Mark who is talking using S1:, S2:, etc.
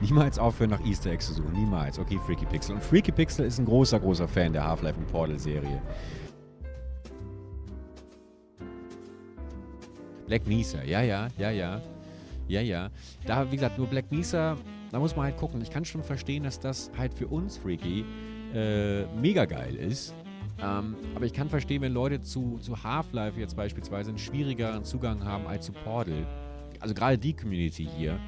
S1: Niemals aufhören, nach Easter Eggs zu suchen. Niemals. Okay, Freaky Pixel. Und Freaky Pixel ist ein großer, großer Fan der Half-Life und Portal-Serie. Black Mesa, ja, ja, ja, ja. Ja, ja. Da, wie gesagt, nur Black Mesa, da muss man halt gucken. Ich kann schon verstehen, dass das halt für uns Freaky äh, mega geil ist. Ähm, aber ich kann verstehen, wenn Leute zu, zu Half-Life jetzt beispielsweise einen schwierigeren Zugang haben als zu Portal. Also gerade die Community hier,